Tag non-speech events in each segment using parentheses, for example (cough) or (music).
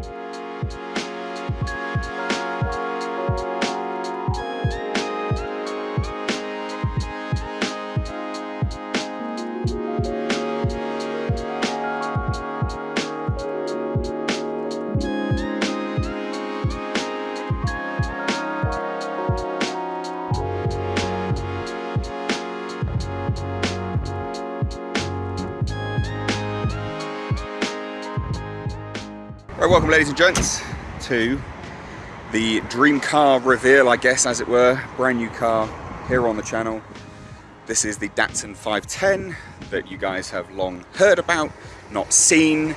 Thank you. Welcome ladies and gents to the dream car reveal, I guess, as it were. Brand new car here on the channel. This is the Datsun 510 that you guys have long heard about, not seen.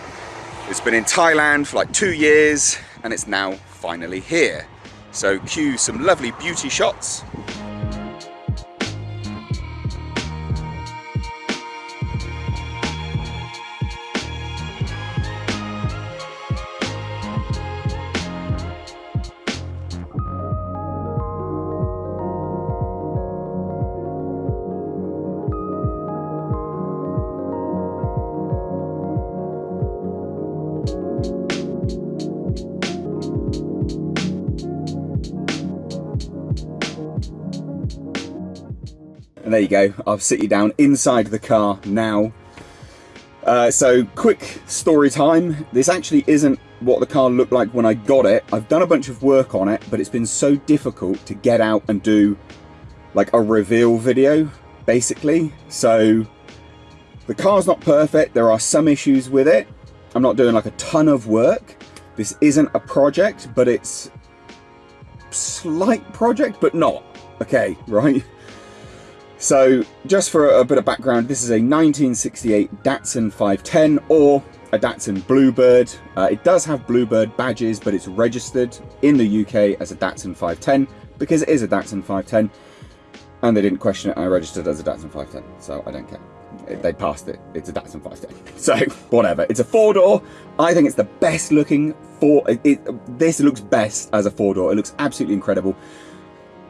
It's been in Thailand for like two years and it's now finally here. So cue some lovely beauty shots And there you go, I'll sit you down inside the car now. Uh, so quick story time. This actually isn't what the car looked like when I got it. I've done a bunch of work on it, but it's been so difficult to get out and do like a reveal video, basically. So the car's not perfect. There are some issues with it. I'm not doing like a ton of work. This isn't a project, but it's slight project, but not. Okay, (laughs) right? So just for a bit of background, this is a 1968 Datsun 510 or a Datsun Bluebird. Uh, it does have Bluebird badges, but it's registered in the UK as a Datsun 510 because it is a Datsun 510 and they didn't question it I registered as a Datsun 510, so I don't care. They passed it. It's a Datsun 510. (laughs) So whatever. It's a four door. I think it's the best looking four. It, it, this looks best as a four door. It looks absolutely incredible.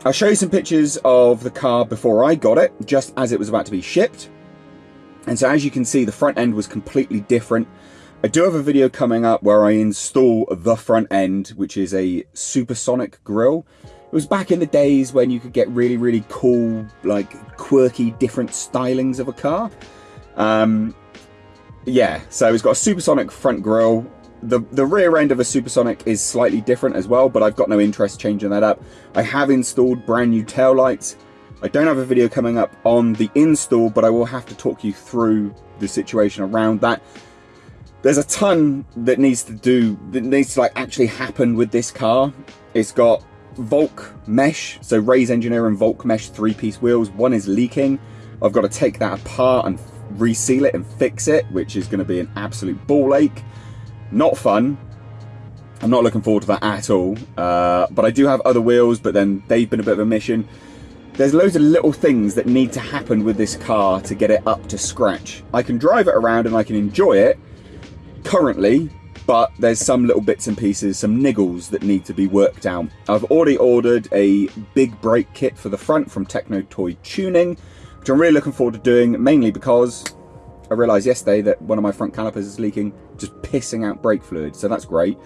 I'll show you some pictures of the car before I got it, just as it was about to be shipped. And so as you can see, the front end was completely different. I do have a video coming up where I install the front end, which is a supersonic grill. It was back in the days when you could get really, really cool, like quirky, different stylings of a car. Um, yeah, so it's got a supersonic front grille the, the rear end of a Supersonic is slightly different as well, but I've got no interest changing that up. I have installed brand new tail lights. I don't have a video coming up on the install, but I will have to talk you through the situation around that. There's a ton that needs to do, that needs to like actually happen with this car. It's got Volk mesh, so Rays Engineer and Volk mesh three-piece wheels. One is leaking. I've got to take that apart and reseal it and fix it, which is going to be an absolute ball ache. Not fun. I'm not looking forward to that at all. Uh, but I do have other wheels, but then they've been a bit of a mission. There's loads of little things that need to happen with this car to get it up to scratch. I can drive it around and I can enjoy it currently, but there's some little bits and pieces, some niggles that need to be worked out. I've already ordered a big brake kit for the front from Techno Toy Tuning, which I'm really looking forward to doing, mainly because I realised yesterday that one of my front calipers is leaking, just pissing out brake fluid, so that's great.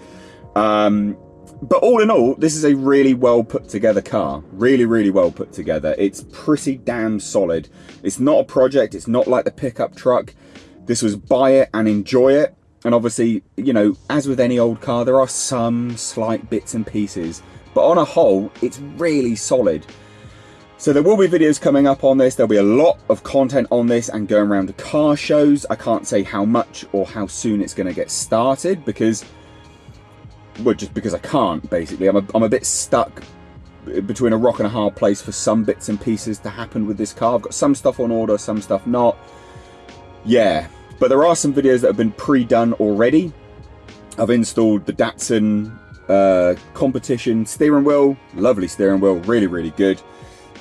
Um, but all in all, this is a really well put together car. Really, really well put together. It's pretty damn solid. It's not a project. It's not like the pickup truck. This was buy it and enjoy it. And obviously, you know, as with any old car, there are some slight bits and pieces. But on a whole, it's really solid. So there will be videos coming up on this. There'll be a lot of content on this and going around to car shows. I can't say how much or how soon it's going to get started because, well, just because I can't, basically. I'm a, I'm a bit stuck between a rock and a hard place for some bits and pieces to happen with this car. I've got some stuff on order, some stuff not. Yeah, but there are some videos that have been pre-done already. I've installed the Datsun uh, competition steering wheel. Lovely steering wheel, really, really good.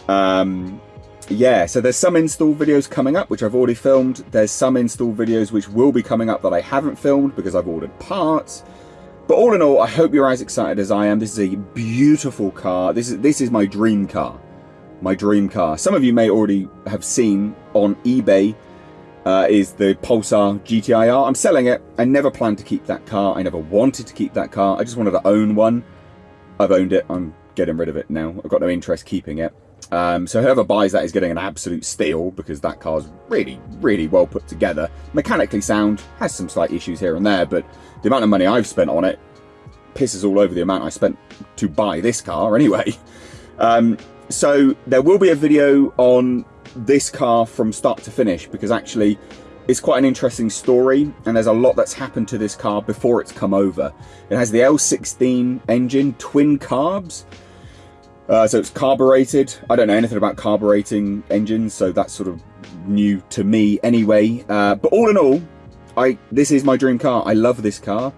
Um, yeah, so there's some install videos coming up, which I've already filmed. There's some install videos which will be coming up that I haven't filmed because I've ordered parts. But all in all, I hope you're as excited as I am. This is a beautiful car. This is this is my dream car. My dream car. Some of you may already have seen on eBay uh, is the Pulsar GTIR. I'm selling it. I never planned to keep that car. I never wanted to keep that car. I just wanted to own one. I've owned it. I'm getting rid of it now. I've got no interest keeping it. Um, so whoever buys that is getting an absolute steal because that car's really, really well put together. Mechanically sound, has some slight issues here and there, but the amount of money I've spent on it pisses all over the amount I spent to buy this car anyway. (laughs) Um, so there will be a video on this car from start to finish because actually it's quite an interesting story and there's a lot that's happened to this car before it's come over. It has the L16 engine, twin carbs, uh, so it's carbureted. I don't know anything about carbureting engines, so that's sort of new to me anyway. Uh, but all in all, I this is my dream car. I love this car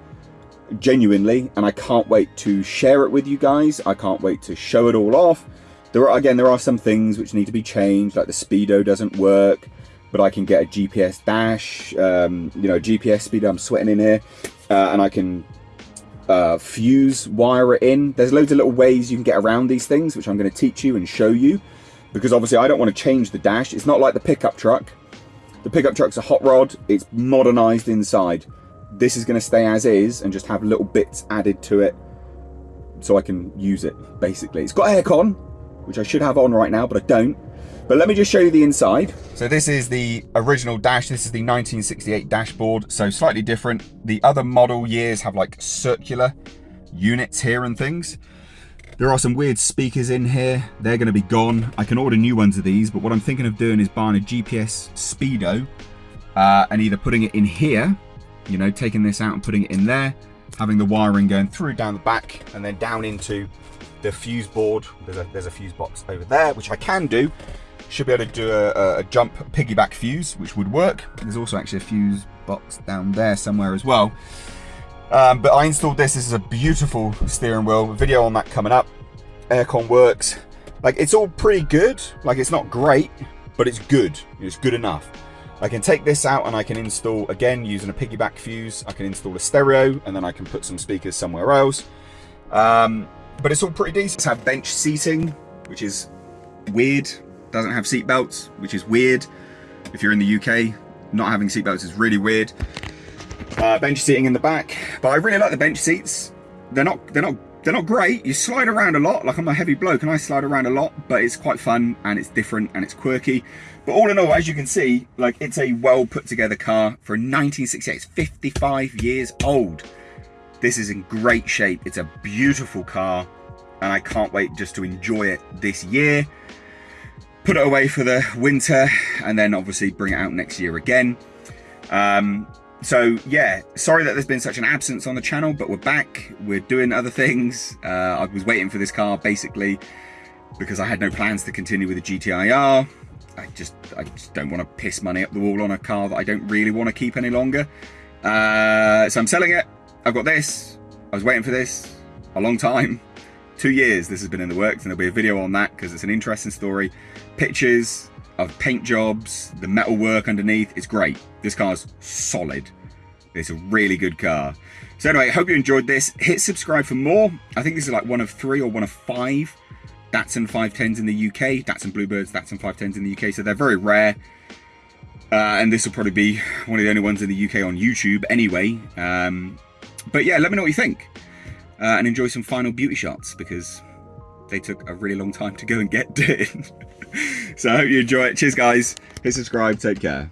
genuinely, and I can't wait to share it with you guys. I can't wait to show it all off. There are again, there are some things which need to be changed, like the speedo doesn't work, but I can get a GPS dash, um, you know, GPS speedo. I'm sweating in here, uh, and I can uh, fuse wire it in. There's loads of little ways you can get around these things, which I'm going to teach you and show you. Because obviously I don't want to change the dash. It's not like the pickup truck. The pickup truck's a hot rod. It's modernized inside. This is going to stay as is and just have little bits added to it so I can use it, basically. It's got aircon, which I should have on right now, but I don't. But let me just show you the inside. So this is the original dash. This is the 1968 dashboard. So slightly different. The other model years have like circular units here and things. There are some weird speakers in here. They're going to be gone. I can order new ones of these, but what I'm thinking of doing is buying a GPS Speedo uh, and either putting it in here, you know, taking this out and putting it in there, having the wiring going through down the back and then down into the fuse board. There's a, there's a fuse box over there, which I can do should be able to do a, a jump piggyback fuse, which would work. There's also actually a fuse box down there somewhere as well. Um, but I installed this. This is a beautiful steering wheel. Video on that coming up. Aircon works. Like it's all pretty good. Like it's not great, but it's good. It's good enough. I can take this out and I can install, again, using a piggyback fuse, I can install a stereo and then I can put some speakers somewhere else. Um, but it's all pretty decent. It's have bench seating, which is weird doesn't have seat belts, which is weird. If you're in the UK, not having seat belts is really weird. Uh, bench seating in the back, but I really like the bench seats. They're not, they're not, they're not great. You slide around a lot. Like I'm a heavy bloke and I slide around a lot, but it's quite fun and it's different and it's quirky. But all in all, as you can see, like it's a well put together car for 1968. It's 55 years old. This is in great shape. It's a beautiful car and I can't wait just to enjoy it this year put it away for the winter and then obviously bring it out next year again. Um, so yeah, sorry that there's been such an absence on the channel, but we're back. We're doing other things. Uh, I was waiting for this car basically because I had no plans to continue with the GTIR. I just, I just don't want to piss money up the wall on a car that I don't really want to keep any longer. Uh, so I'm selling it. I've got this. I was waiting for this a long time two years this has been in the works and there'll be a video on that because it's an interesting story. Pictures of paint jobs, the metal work underneath, it's great. This car's solid. It's a really good car. So anyway, I hope you enjoyed this. Hit subscribe for more. I think this is like one of three or one of five Datsun 510s in the UK. Datsun Bluebirds, Datsun 510s in the UK. So they're very rare. Uh, and this will probably be one of the only ones in the UK on YouTube anyway. Um, but yeah, let me know what you think uh, and enjoy some final beauty shots because they took a really long time to go and get (laughs) done. So I hope you enjoy it. Cheers guys. Hit subscribe. Take care.